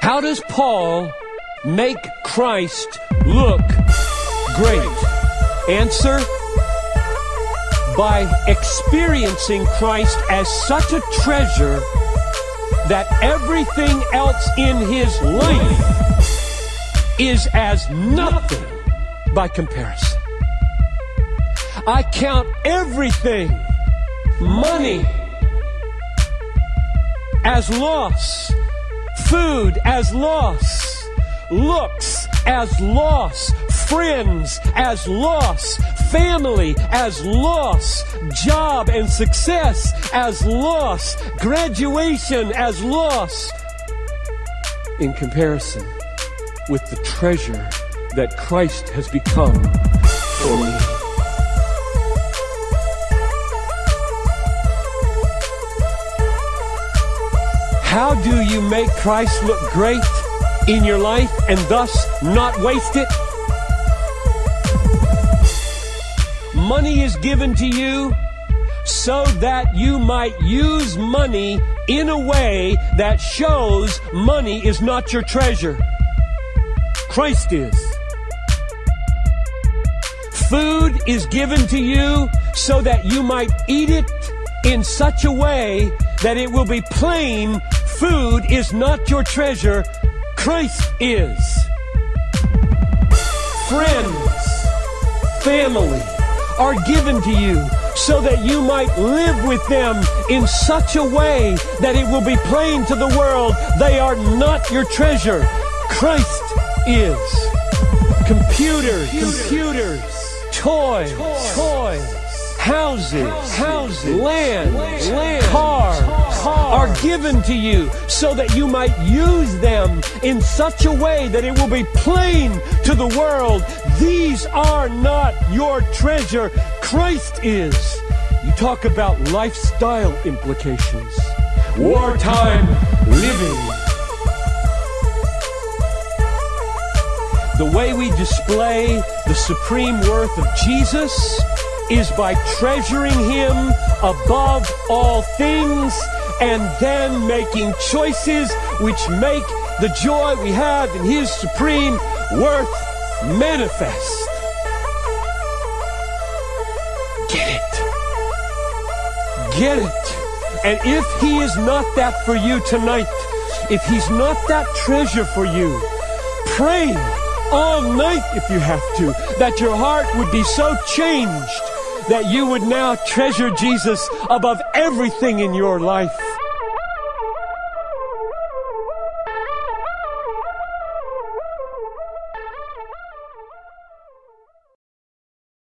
How does Paul make Christ look great? Answer by experiencing Christ as such a treasure that everything else in his life is as nothing by comparison. I count everything, money, as loss, food as loss, looks as loss, friends as loss, family as loss, job and success as loss, graduation as loss, in comparison with the treasure that Christ has become for me. How do you make Christ look great in your life and thus not waste it? Money is given to you so that you might use money in a way that shows money is not your treasure. Christ is. Food is given to you so that you might eat it in such a way that it will be plain food is not your treasure, Christ is. Friends, family are given to you so that you might live with them in such a way that it will be plain to the world they are not your treasure. Christ is. Computers, computers, toys, toys, houses, houses, land, land, cars, are given to you so that you might use them in such a way that it will be plain to the world. These are not your treasure. Christ is. You talk about lifestyle implications, wartime living. The way we display the supreme worth of Jesus is by treasuring Him above all things and then making choices which make the joy we have in His supreme worth manifest. Get it. Get it. And if He is not that for you tonight, if He's not that treasure for you, pray all night if you have to, that your heart would be so changed that you would now treasure Jesus above everything in your life.